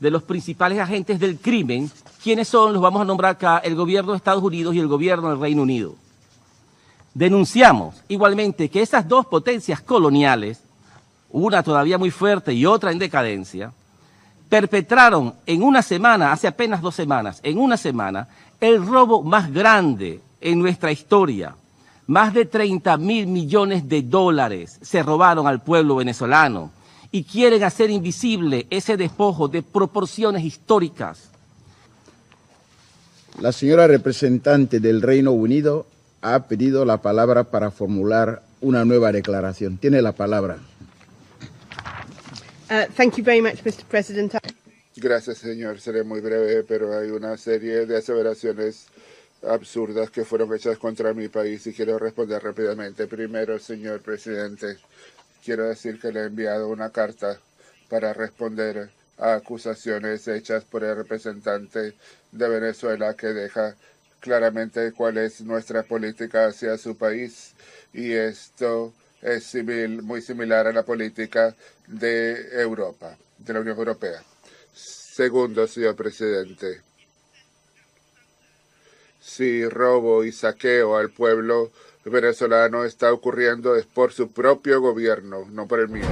de los principales agentes del crimen, ¿quiénes son? Los vamos a nombrar acá, el gobierno de Estados Unidos y el gobierno del Reino Unido. Denunciamos igualmente que esas dos potencias coloniales, una todavía muy fuerte y otra en decadencia, perpetraron en una semana, hace apenas dos semanas, en una semana, el robo más grande en nuestra historia. Más de 30 mil millones de dólares se robaron al pueblo venezolano y quieren hacer invisible ese despojo de proporciones históricas. La señora representante del Reino Unido ha pedido la palabra para formular una nueva declaración. Tiene la palabra. Uh, thank you very much, Mr. President. Gracias, señor. Seré muy breve, pero hay una serie de aseveraciones absurdas que fueron hechas contra mi país y quiero responder rápidamente. Primero, señor presidente, quiero decir que le he enviado una carta para responder a acusaciones hechas por el representante de Venezuela que deja claramente cuál es nuestra política hacia su país y esto es muy similar a la política de Europa, de la Unión Europea. Segundo, señor presidente, si robo y saqueo al pueblo venezolano está ocurriendo es por su propio gobierno, no por el mío.